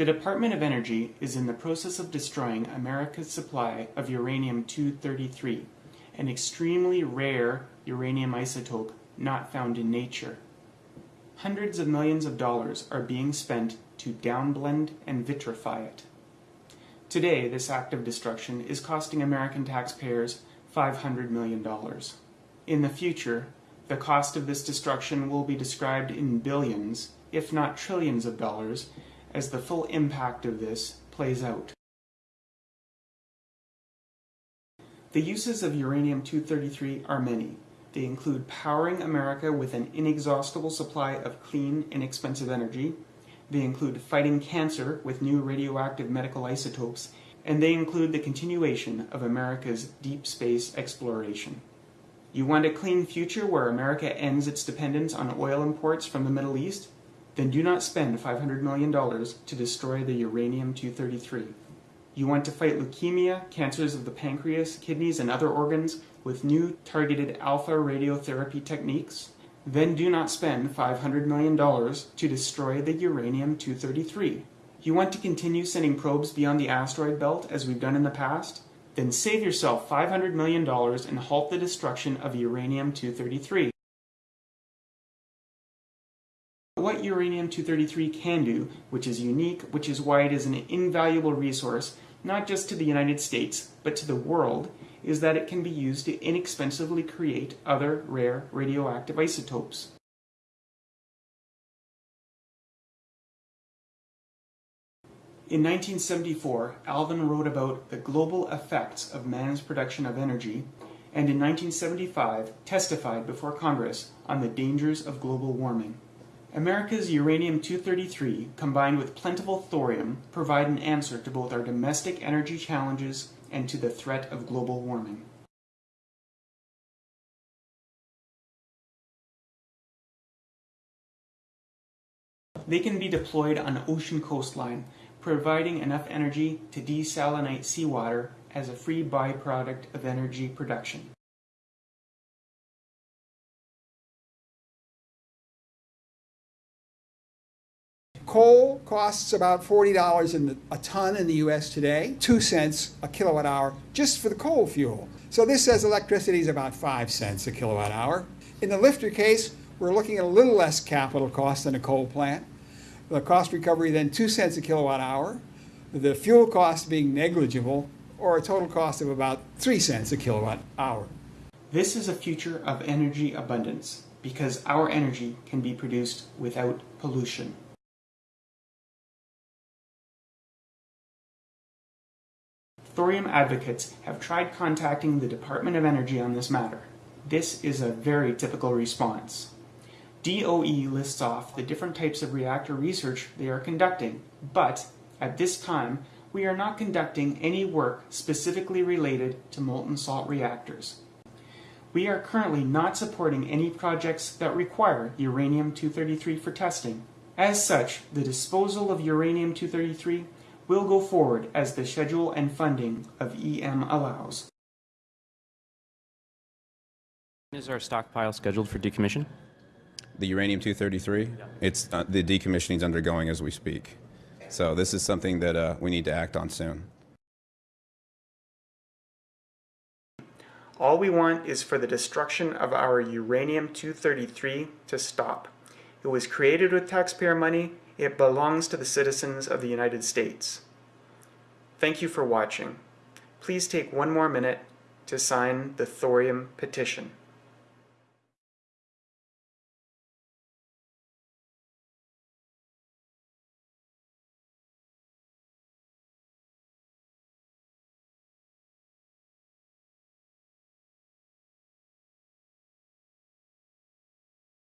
The Department of Energy is in the process of destroying America's supply of uranium-233, an extremely rare uranium isotope not found in nature. Hundreds of millions of dollars are being spent to downblend and vitrify it. Today, this act of destruction is costing American taxpayers $500 million. In the future, the cost of this destruction will be described in billions, if not trillions of dollars, as the full impact of this plays out. The uses of uranium-233 are many. They include powering America with an inexhaustible supply of clean, inexpensive energy. They include fighting cancer with new radioactive medical isotopes. And they include the continuation of America's deep space exploration. You want a clean future where America ends its dependence on oil imports from the Middle East? Then do not spend $500 million to destroy the uranium-233. You want to fight leukemia, cancers of the pancreas, kidneys, and other organs with new targeted alpha radiotherapy techniques? Then do not spend $500 million to destroy the uranium-233. You want to continue sending probes beyond the asteroid belt as we've done in the past? Then save yourself $500 million and halt the destruction of uranium-233. What uranium-233 can do, which is unique, which is why it is an invaluable resource, not just to the United States, but to the world, is that it can be used to inexpensively create other rare radioactive isotopes. In 1974, Alvin wrote about the global effects of man's production of energy, and in 1975 testified before Congress on the dangers of global warming. America's uranium-233 combined with plentiful thorium provide an answer to both our domestic energy challenges and to the threat of global warming. They can be deployed on ocean coastline providing enough energy to desalinate seawater as a free byproduct of energy production. Coal costs about $40 a ton in the US today, 2 cents a kilowatt hour just for the coal fuel. So this says electricity is about 5 cents a kilowatt hour. In the LFTR case, we're looking at a little less capital cost than a coal plant the cost recovery then 2 cents a kilowatt hour, the fuel cost being negligible, or a total cost of about 3 cents a kilowatt hour. This is a future of energy abundance because our energy can be produced without pollution. Thorium advocates have tried contacting the Department of Energy on this matter. This is a very typical response. DOE lists off the different types of reactor research they are conducting, but at this time, we are not conducting any work specifically related to molten salt reactors. We are currently not supporting any projects that require uranium-233 for testing. As such, the disposal of uranium-233 will go forward as the schedule and funding of EM allows. Is our stockpile scheduled for decommission? The uranium-233, yeah. it's uh, the decommissioning is undergoing as we speak. So this is something that uh, we need to act on soon. All we want is for the destruction of our uranium-233 to stop. It was created with taxpayer money. It belongs to the citizens of the United States. Thank you for watching. Please take one more minute to sign the thorium petition.